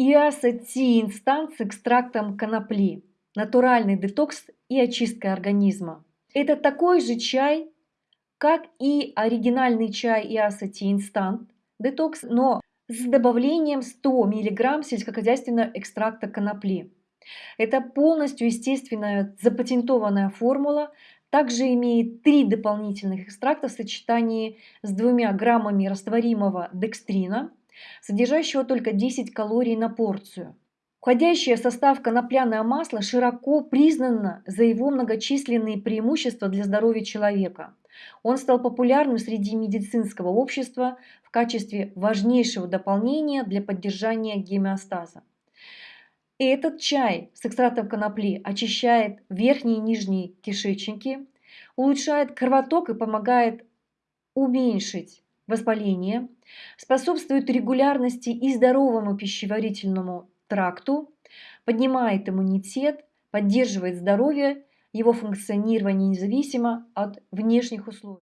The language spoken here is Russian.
иасотиинстант с экстрактом конопли, натуральный детокс и очистка организма. Это такой же чай, как и оригинальный чай иасотиинстант детокс, но с добавлением 100 мг сельскохозяйственного экстракта конопли. Это полностью естественная запатентованная формула, также имеет три дополнительных экстракта в сочетании с двумя граммами растворимого декстрина, содержащего только 10 калорий на порцию. Входящее в состав конопляное масло широко признано за его многочисленные преимущества для здоровья человека. Он стал популярным среди медицинского общества в качестве важнейшего дополнения для поддержания гемеостаза. Этот чай с экстрактом конопли очищает верхние и нижние кишечники, улучшает кровоток и помогает уменьшить воспаление, способствует регулярности и здоровому пищеварительному тракту, поднимает иммунитет, поддерживает здоровье, его функционирование независимо от внешних условий.